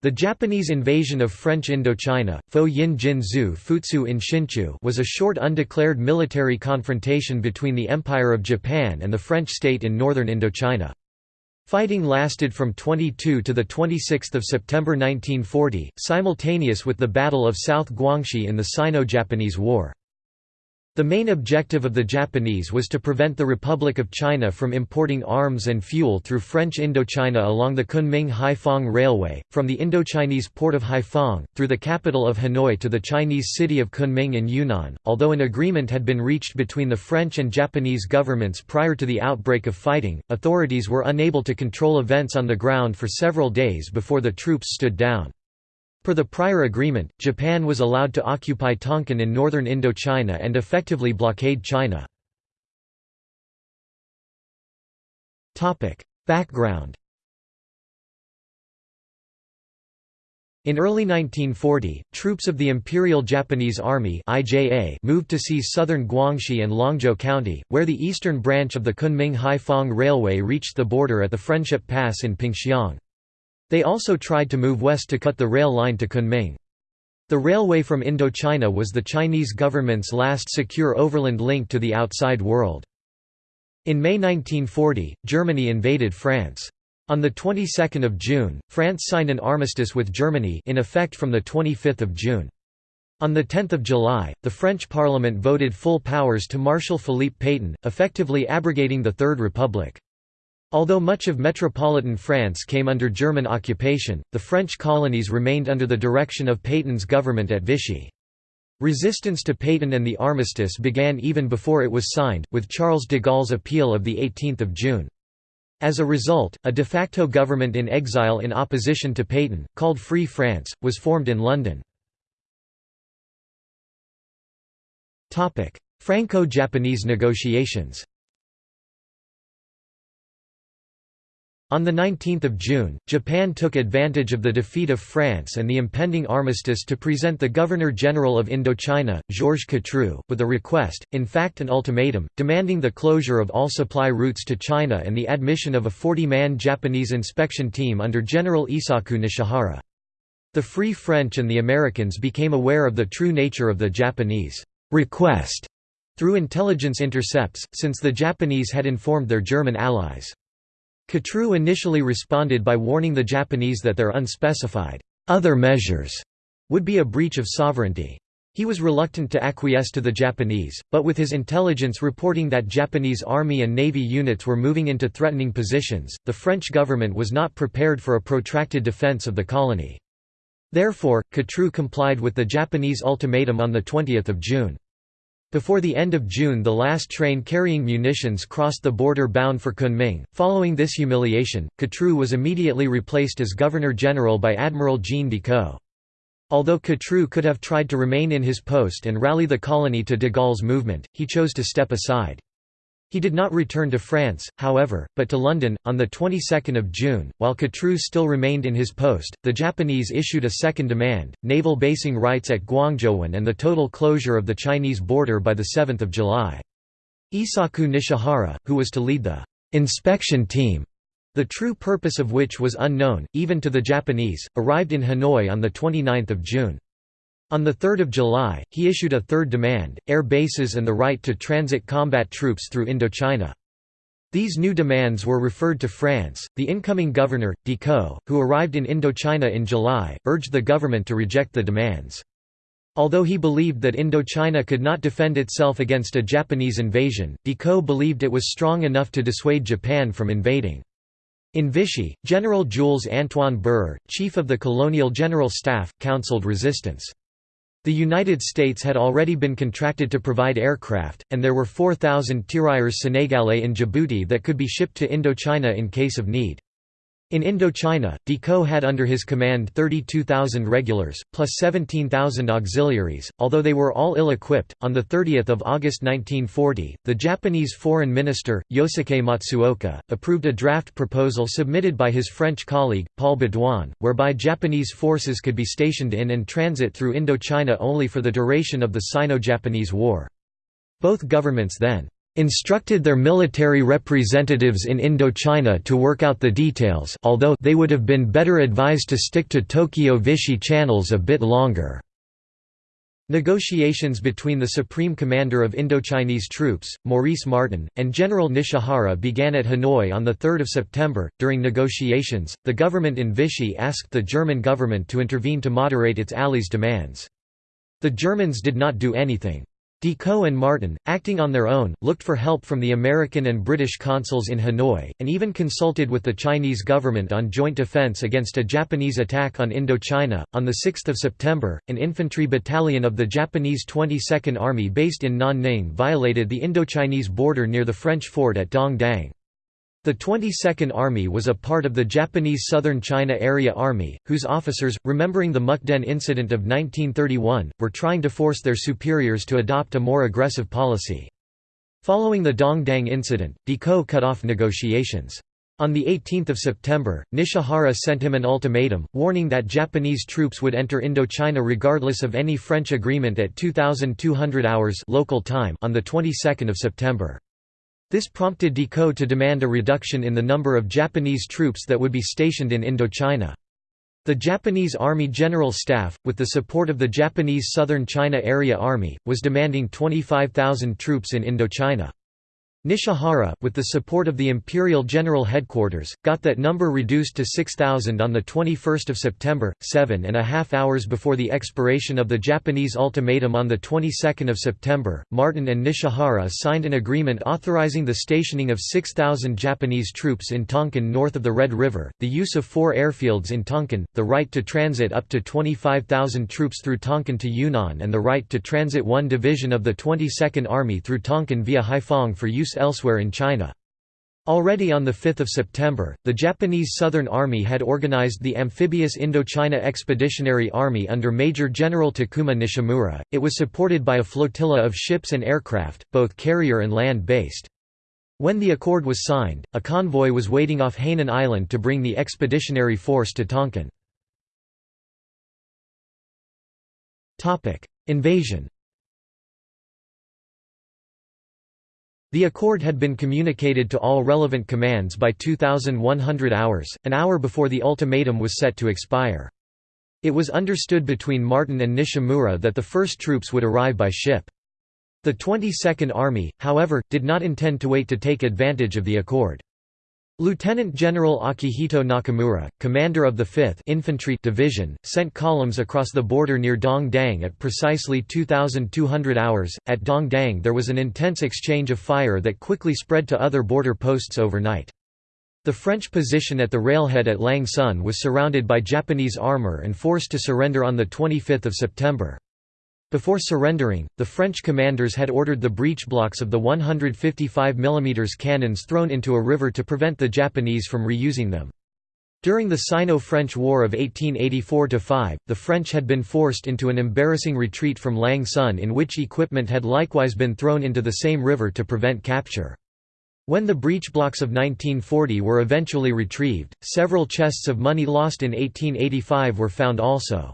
The Japanese invasion of French Indochina Fo Yin Jin Futsu in Shinchu was a short undeclared military confrontation between the Empire of Japan and the French state in northern Indochina. Fighting lasted from 22 to 26 September 1940, simultaneous with the Battle of South Guangxi in the Sino-Japanese War. The main objective of the Japanese was to prevent the Republic of China from importing arms and fuel through French Indochina along the Kunming-Haiphong Railway, from the Indochinese port of Haiphong, through the capital of Hanoi to the Chinese city of Kunming in Yunnan. Although an agreement had been reached between the French and Japanese governments prior to the outbreak of fighting, authorities were unable to control events on the ground for several days before the troops stood down. Per the prior agreement, Japan was allowed to occupy Tonkin in northern Indochina and effectively blockade China. Background In early 1940, troops of the Imperial Japanese Army IJA moved to seize southern Guangxi and Longzhou County, where the eastern branch of the Kunming-Haiphong Railway reached the border at the Friendship Pass in Pingxiang. They also tried to move west to cut the rail line to Kunming. The railway from Indochina was the Chinese government's last secure overland link to the outside world. In May 1940, Germany invaded France. On the 22nd of June, France signed an armistice with Germany in effect from the 25th of June. On 10 July, the French parliament voted full powers to Marshal Philippe Pétain, effectively abrogating the Third Republic. Although much of metropolitan France came under German occupation, the French colonies remained under the direction of Pétain's government at Vichy. Resistance to Pétain and the armistice began even before it was signed, with Charles de Gaulle's appeal of 18 June. As a result, a de facto government in exile in opposition to Pétain, called Free France, was formed in London. Franco-Japanese negotiations On 19 June, Japan took advantage of the defeat of France and the impending armistice to present the Governor-General of Indochina, Georges Catroux, with a request, in fact an ultimatum, demanding the closure of all supply routes to China and the admission of a 40-man Japanese inspection team under General Isaku Nishihara. The Free French and the Americans became aware of the true nature of the Japanese request through intelligence intercepts, since the Japanese had informed their German allies. Catroux initially responded by warning the Japanese that their unspecified other measures would be a breach of sovereignty. He was reluctant to acquiesce to the Japanese, but with his intelligence reporting that Japanese army and navy units were moving into threatening positions, the French government was not prepared for a protracted defense of the colony. Therefore, Catroux complied with the Japanese ultimatum on 20 June. Before the end of June the last train carrying munitions crossed the border bound for Kunming. Following this humiliation, Catroux was immediately replaced as Governor-General by Admiral Jean Decoux. Although Catroux could have tried to remain in his post and rally the colony to de Gaulle's movement, he chose to step aside. He did not return to France, however, but to London. On the 22nd of June, while Catroux still remained in his post, the Japanese issued a second demand: naval basing rights at Guangzhouwan and the total closure of the Chinese border by the 7th of July. Isaku Nishihara, who was to lead the inspection team, the true purpose of which was unknown, even to the Japanese, arrived in Hanoi on the 29th of June. On 3 July, he issued a third demand, air bases and the right to transit combat troops through Indochina. These new demands were referred to France. The incoming governor, Decoux, who arrived in Indochina in July, urged the government to reject the demands. Although he believed that Indochina could not defend itself against a Japanese invasion, Decoux believed it was strong enough to dissuade Japan from invading. In Vichy, General Jules Antoine Bührer, chief of the colonial general staff, counseled resistance. The United States had already been contracted to provide aircraft, and there were 4,000 Tirailleurs Sénégalais in Djibouti that could be shipped to Indochina in case of need. In Indochina, Decoux had under his command 32,000 regulars, plus 17,000 auxiliaries, although they were all ill-equipped. On 30 August 1940, the Japanese Foreign Minister, Yosuke Matsuoka, approved a draft proposal submitted by his French colleague, Paul Baudouin, whereby Japanese forces could be stationed in and transit through Indochina only for the duration of the Sino-Japanese War. Both governments then instructed their military representatives in Indochina to work out the details although they would have been better advised to stick to Tokyo-Vichy channels a bit longer. Negotiations between the Supreme Commander of Indochinese troops, Maurice Martin, and General Nishihara began at Hanoi on 3 September. During negotiations, the government in Vichy asked the German government to intervene to moderate its allies' demands. The Germans did not do anything. Decoux and Martin, acting on their own, looked for help from the American and British consuls in Hanoi, and even consulted with the Chinese government on joint defense against a Japanese attack on Indochina. On 6 September, an infantry battalion of the Japanese 22nd Army based in Nanning violated the Indochinese border near the French fort at Dong Dang. The 22nd Army was a part of the Japanese Southern China Area Army, whose officers, remembering the Mukden incident of 1931, were trying to force their superiors to adopt a more aggressive policy. Following the Dong Dang incident, Decoux cut off negotiations. On 18 September, Nishihara sent him an ultimatum, warning that Japanese troops would enter Indochina regardless of any French agreement at 2200 hours local time on the 22nd of September. This prompted Decoux to demand a reduction in the number of Japanese troops that would be stationed in Indochina. The Japanese Army General Staff, with the support of the Japanese Southern China Area Army, was demanding 25,000 troops in Indochina. Nishihara, with the support of the Imperial General Headquarters, got that number reduced to 6,000 on 21 September, seven and a half hours before the expiration of the Japanese ultimatum on the 22nd of September. Martin and Nishihara signed an agreement authorizing the stationing of 6,000 Japanese troops in Tonkin north of the Red River, the use of four airfields in Tonkin, the right to transit up to 25,000 troops through Tonkin to Yunnan and the right to transit one division of the 22nd Army through Tonkin via Haiphong for use elsewhere in China. Already on 5 September, the Japanese Southern Army had organized the amphibious Indochina Expeditionary Army under Major General Takuma Nishimura. It was supported by a flotilla of ships and aircraft, both carrier and land-based. When the accord was signed, a convoy was waiting off Hainan Island to bring the expeditionary force to Tonkin. Invasion The accord had been communicated to all relevant commands by 2100 hours, an hour before the ultimatum was set to expire. It was understood between Martin and Nishimura that the first troops would arrive by ship. The 22nd Army, however, did not intend to wait to take advantage of the accord. Lieutenant General Akihito Nakamura, commander of the 5th Infantry Division, sent columns across the border near Dong Dang at precisely 2,200 hours. At Dong Dang, there was an intense exchange of fire that quickly spread to other border posts overnight. The French position at the railhead at Lang Son was surrounded by Japanese armor and forced to surrender on 25 September. Before surrendering, the French commanders had ordered the breech blocks of the 155 mm cannons thrown into a river to prevent the Japanese from reusing them. During the Sino-French War of 1884–5, the French had been forced into an embarrassing retreat from Lang Son in which equipment had likewise been thrown into the same river to prevent capture. When the breech blocks of 1940 were eventually retrieved, several chests of money lost in 1885 were found also.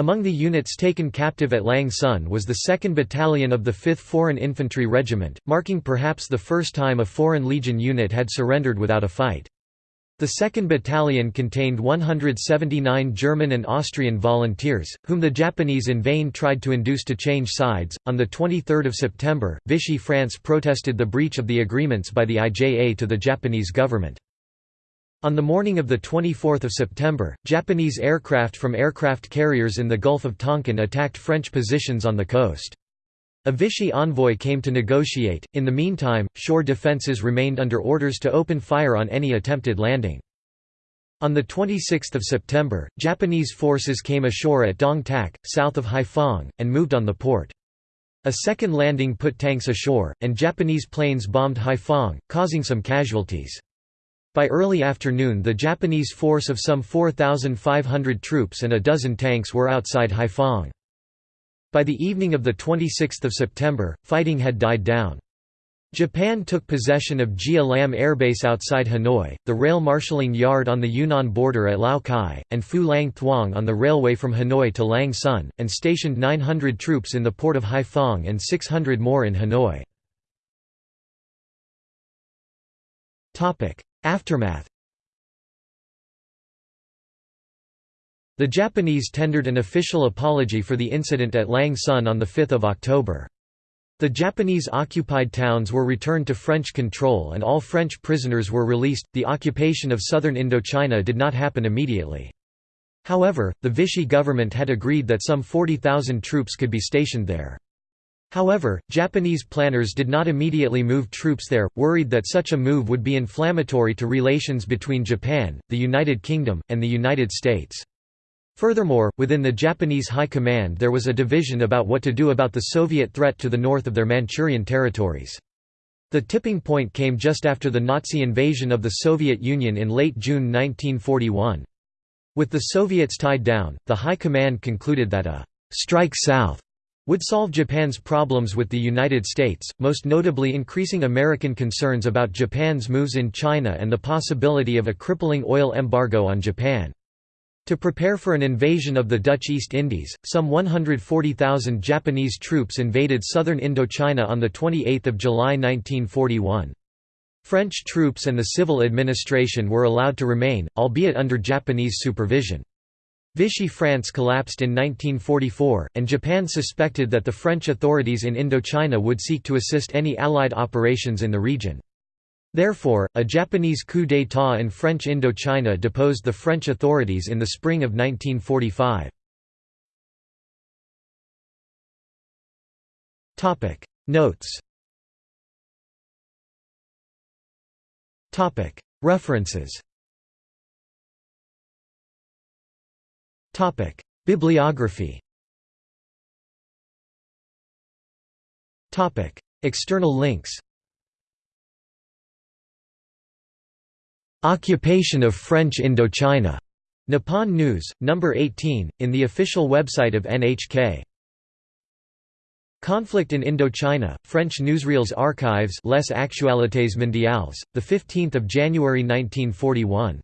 Among the units taken captive at Lang Son was the 2nd Battalion of the 5th Foreign Infantry Regiment, marking perhaps the first time a Foreign Legion unit had surrendered without a fight. The 2nd Battalion contained 179 German and Austrian volunteers, whom the Japanese in vain tried to induce to change sides. On 23 September, Vichy France protested the breach of the agreements by the IJA to the Japanese government. On the morning of 24 September, Japanese aircraft from aircraft carriers in the Gulf of Tonkin attacked French positions on the coast. A Vichy envoy came to negotiate, in the meantime, shore defences remained under orders to open fire on any attempted landing. On 26 September, Japanese forces came ashore at Dong Tak, south of Haiphong, and moved on the port. A second landing put tanks ashore, and Japanese planes bombed Haiphong, causing some casualties. By early afternoon the Japanese force of some 4,500 troops and a dozen tanks were outside Haiphong. By the evening of 26 September, fighting had died down. Japan took possession of Gia Lam Airbase outside Hanoi, the rail marshalling yard on the Yunnan border at Lao Cai, and Phu Lang Thuong on the railway from Hanoi to Lang Son, and stationed 900 troops in the port of Haiphong and 600 more in Hanoi. Aftermath The Japanese tendered an official apology for the incident at Lang Son on 5 October. The Japanese-occupied towns were returned to French control and all French prisoners were released. The occupation of southern Indochina did not happen immediately. However, the Vichy government had agreed that some 40,000 troops could be stationed there. However, Japanese planners did not immediately move troops there, worried that such a move would be inflammatory to relations between Japan, the United Kingdom, and the United States. Furthermore, within the Japanese High Command there was a division about what to do about the Soviet threat to the north of their Manchurian territories. The tipping point came just after the Nazi invasion of the Soviet Union in late June 1941. With the Soviets tied down, the High Command concluded that a «strike south» would solve Japan's problems with the United States, most notably increasing American concerns about Japan's moves in China and the possibility of a crippling oil embargo on Japan. To prepare for an invasion of the Dutch East Indies, some 140,000 Japanese troops invaded southern Indochina on 28 July 1941. French troops and the civil administration were allowed to remain, albeit under Japanese supervision. Vichy France collapsed in 1944, and Japan suspected that the French authorities in Indochina would seek to assist any Allied operations in the region. Therefore, a Japanese coup d'état in French Indochina deposed the French authorities in the spring of 1945. Notes References Bibliography External links Occupation of French Indochina. Nippon News, No. 18, in the official website of NHK. Conflict in Indochina, French newsreels archives Les Actualités Mondiales, 15 January 1941.